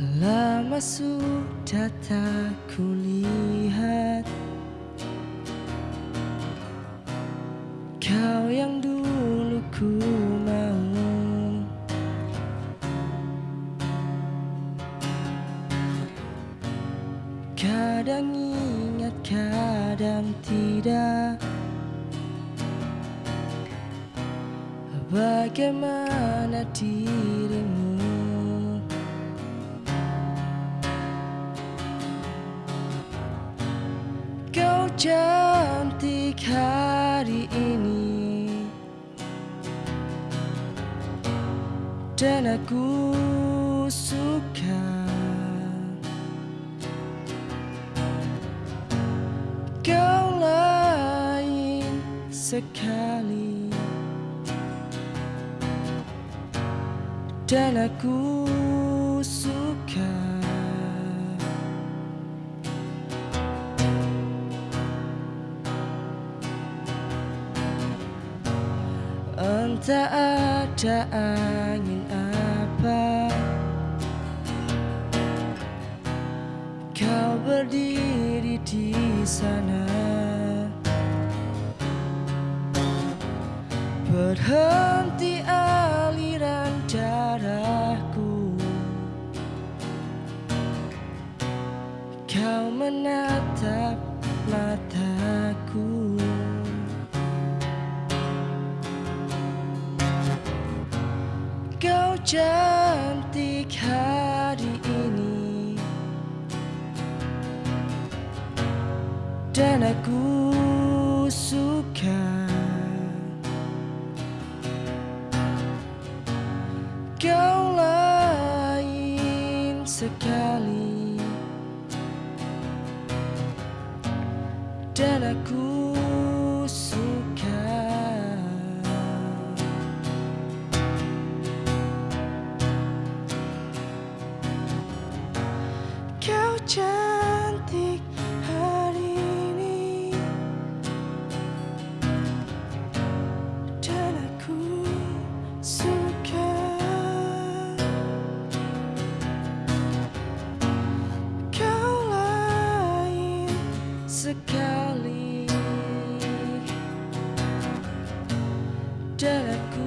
Lama sudah tak kulihat Kau yang dulu ku mau Kadang ingat, kadang tidak. Bagaimana dirimu cantik hari ini. Dan aku suka Kau lain sekali. Dan aku suka Entah ada angin apa. Kau berdiri di sana. Berhenti aliran darahku. Kau menatap mataku cantik hari ini. Dan aku suka Kau lain sekali. Dan aku cantik hari ini. Dan aku suka. Kau lain sekali. Dan aku